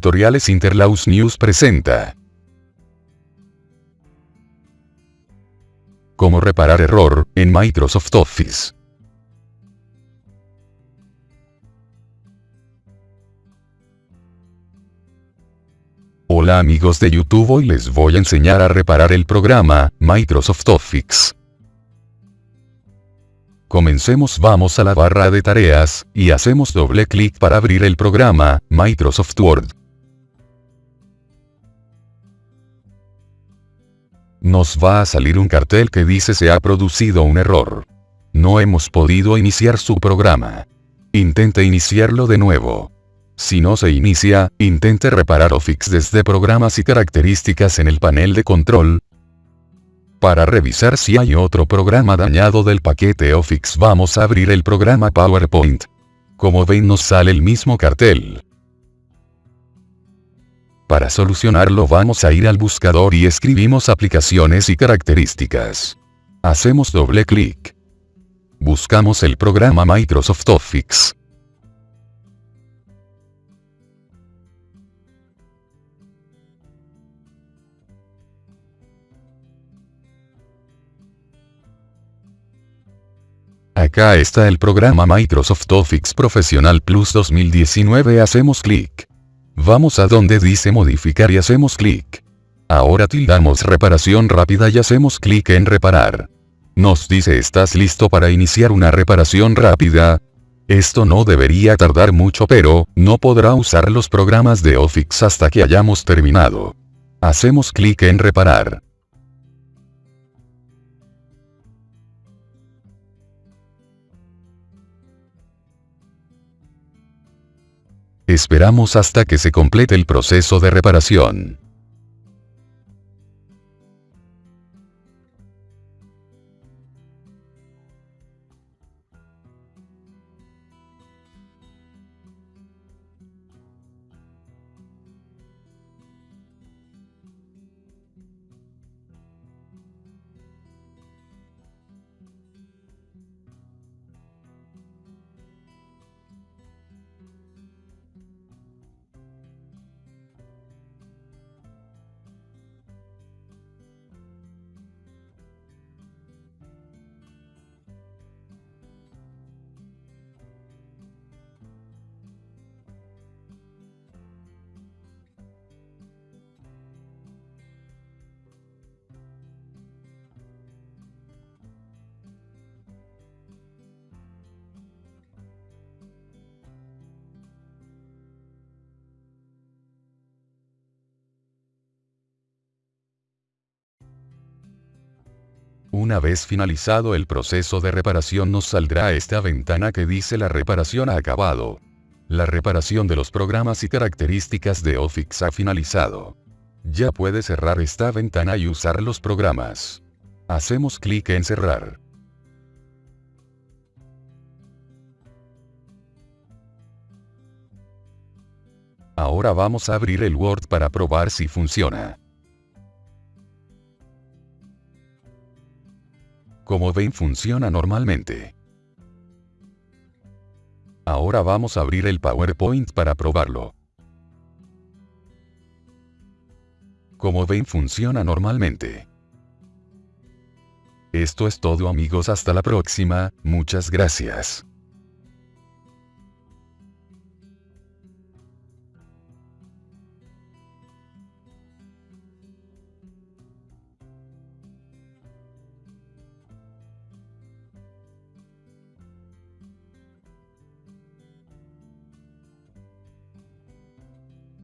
Tutoriales Interlaus News presenta. Cómo reparar error, en Microsoft Office. Hola amigos de YouTube hoy les voy a enseñar a reparar el programa, Microsoft Office. Comencemos vamos a la barra de tareas, y hacemos doble clic para abrir el programa, Microsoft Word. Nos va a salir un cartel que dice se ha producido un error. No hemos podido iniciar su programa. Intente iniciarlo de nuevo. Si no se inicia, intente reparar o fix desde programas y características en el panel de control, para revisar si hay otro programa dañado del paquete Office vamos a abrir el programa PowerPoint. Como ven nos sale el mismo cartel. Para solucionarlo vamos a ir al buscador y escribimos aplicaciones y características. Hacemos doble clic. Buscamos el programa Microsoft Office. Acá está el programa Microsoft Office Professional Plus 2019 hacemos clic. Vamos a donde dice modificar y hacemos clic. Ahora tildamos reparación rápida y hacemos clic en reparar. Nos dice estás listo para iniciar una reparación rápida. Esto no debería tardar mucho pero, no podrá usar los programas de Office hasta que hayamos terminado. Hacemos clic en reparar. Esperamos hasta que se complete el proceso de reparación. Una vez finalizado el proceso de reparación nos saldrá esta ventana que dice la reparación ha acabado. La reparación de los programas y características de Office ha finalizado. Ya puede cerrar esta ventana y usar los programas. Hacemos clic en cerrar. Ahora vamos a abrir el Word para probar si funciona. Como ven funciona normalmente. Ahora vamos a abrir el PowerPoint para probarlo. Como ven funciona normalmente. Esto es todo amigos hasta la próxima, muchas gracias.